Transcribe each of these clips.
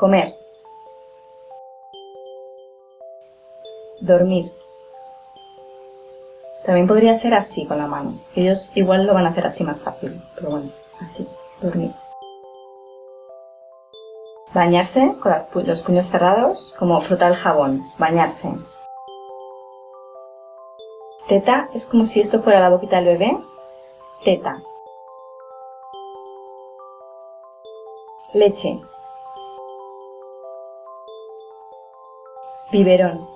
Comer. Dormir. También podría ser así con la mano. Ellos igual lo van a hacer así más fácil, pero bueno, así, dormir. Bañarse con los puños cerrados, como frotar el jabón, bañarse. Teta es como si esto fuera la boquita del bebé. Teta. Leche. Biberón.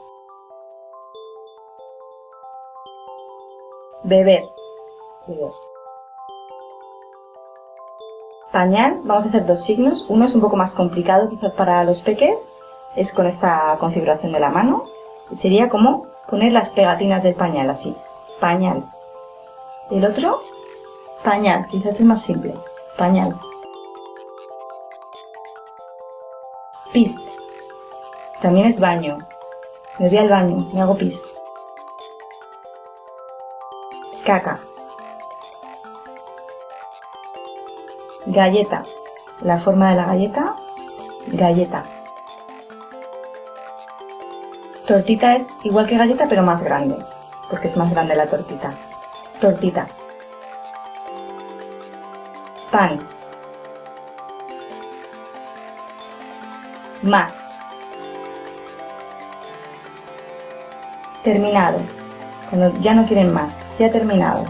Beber. Beber. Pañal, vamos a hacer dos signos. Uno es un poco más complicado quizás para los peques, es con esta configuración de la mano. sería como poner las pegatinas del pañal así, pañal. El otro, pañal, quizás es más simple, pañal. Pis, también es baño, me voy al baño, me hago pis. Caca. Galleta, la forma de la galleta, galleta. Tortita es igual que galleta pero más grande, porque es más grande la tortita. Tortita. Pan. Más. Terminado. Cuando ya no quieren más, ya terminado.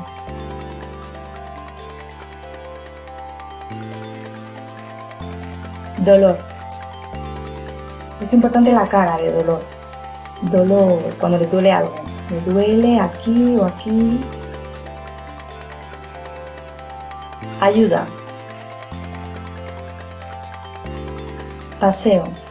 Dolor. Es importante la cara de dolor dolor, cuando les duele algo. Me duele aquí o aquí. Ayuda. Paseo.